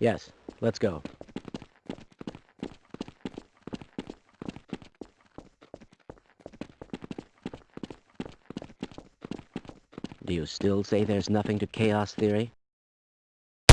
Yes, let's go. Do you still say there's nothing to chaos theory?